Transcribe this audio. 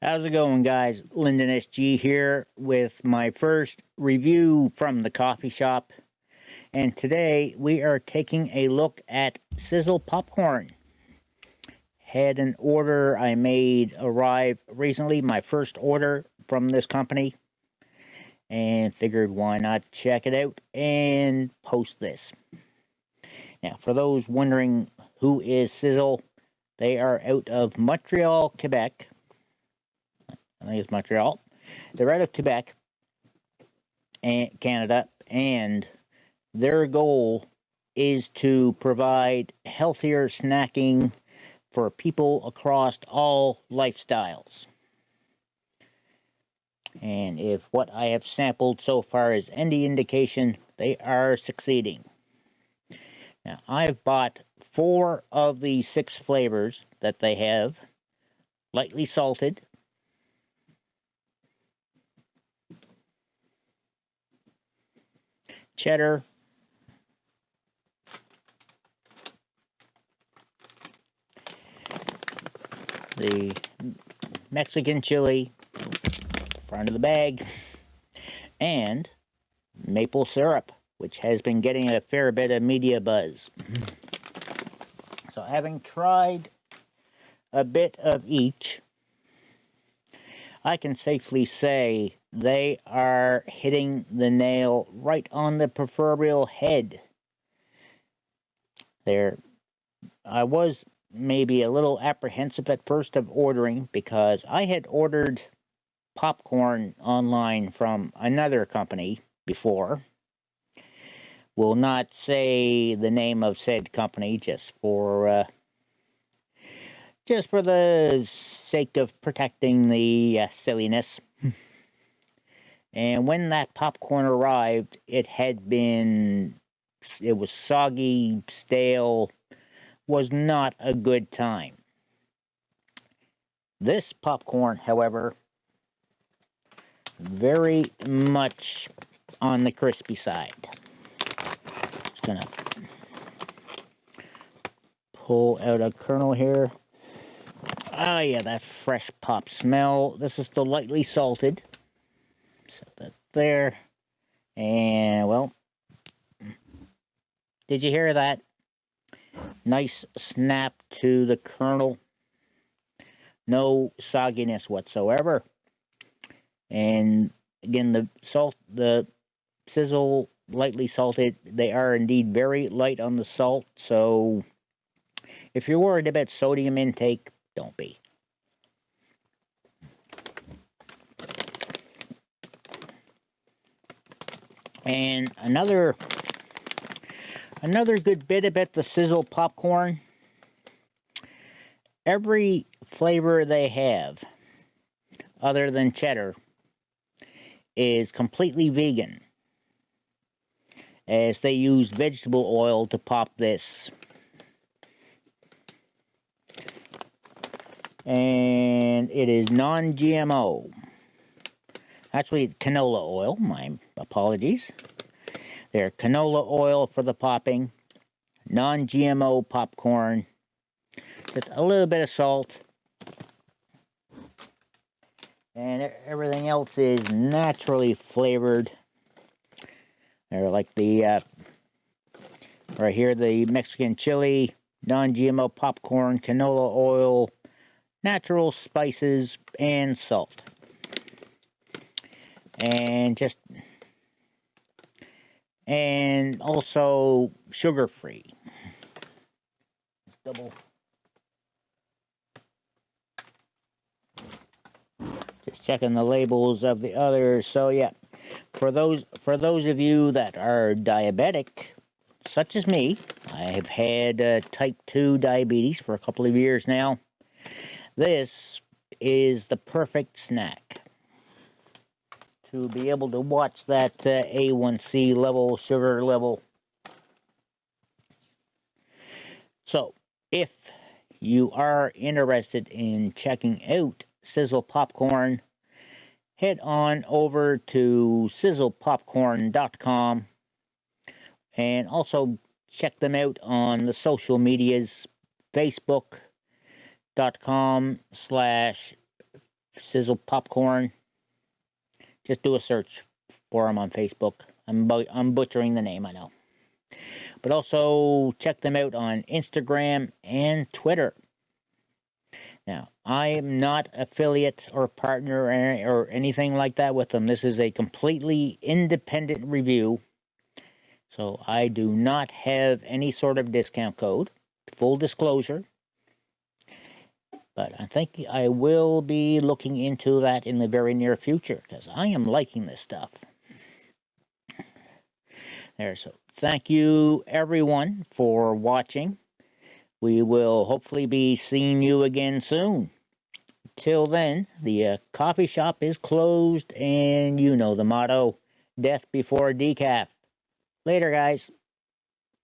How's it going guys? Lyndon SG here with my first review from the coffee shop. And today we are taking a look at Sizzle Popcorn. Had an order I made arrive recently, my first order from this company. And figured why not check it out and post this. Now for those wondering who is Sizzle, they are out of Montreal, Quebec I think it's Montreal. They're out of Quebec, and Canada, and their goal is to provide healthier snacking for people across all lifestyles. And if what I have sampled so far is any indication, they are succeeding. Now, I've bought four of the six flavors that they have. Lightly salted, cheddar, the Mexican chili, front of the bag, and maple syrup, which has been getting a fair bit of media buzz. So having tried a bit of each, I can safely say they are hitting the nail right on the proverbial head. There, I was maybe a little apprehensive at first of ordering because I had ordered popcorn online from another company before. Will not say the name of said company just for uh, just for the sake of protecting the uh, silliness. and when that popcorn arrived, it had been, it was soggy, stale, was not a good time. This popcorn, however, very much on the crispy side. Just gonna pull out a kernel here. Oh yeah, that fresh pop smell. This is the lightly salted. Set that there. And, well, did you hear that? Nice snap to the kernel. No sogginess whatsoever. And, again, the salt, the sizzle lightly salted. They are indeed very light on the salt, so if you're worried about sodium intake, don't be. And another another good bit about the sizzle popcorn. Every flavor they have, other than cheddar, is completely vegan. As they use vegetable oil to pop this. And it is non-GMO. Actually, canola oil, my apologies. They're canola oil for the popping, non-GMO popcorn, just a little bit of salt, and everything else is naturally flavored. They're like the, uh, right here, the Mexican chili, non-GMO popcorn, canola oil, natural spices and salt. And just and also sugar free. Double just checking the labels of the others. So yeah, for those for those of you that are diabetic, such as me, I have had uh, type 2 diabetes for a couple of years now. This is the perfect snack to be able to watch that uh, A1C level, sugar level. So, if you are interested in checking out Sizzle Popcorn, head on over to sizzlepopcorn.com and also check them out on the social medias Facebook, dot com slash Sizzle Popcorn. Just do a search for them on Facebook. I'm, bu- I'm butchering the name, I know. But also check them out on Instagram and Twitter. Now, I am not affiliate or partner or, or anything like that with them. This is a completely independent review. So I do not have any sort of discount code. Full disclosure. But I think I will be looking into that in the very near future because I am liking this stuff. There, so thank you everyone for watching. We will hopefully be seeing you again soon. Till then, the uh, coffee shop is closed, and you know the motto death before decaf. Later, guys.